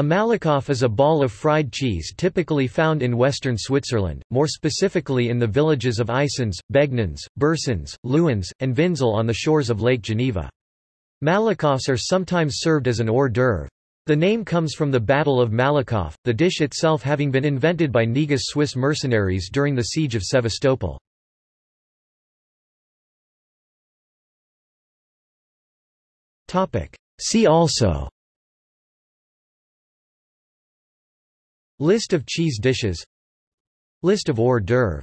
A Malakoff is a ball of fried cheese typically found in western Switzerland, more specifically in the villages of Eysins, Begnins, Bursins, Luins, and Vinzel on the shores of Lake Geneva. Malakoffs are sometimes served as an hors d'oeuvre. The name comes from the Battle of Malakoff, the dish itself having been invented by Negus Swiss mercenaries during the siege of Sevastopol. See also List of cheese dishes. List of hors d'oeuvre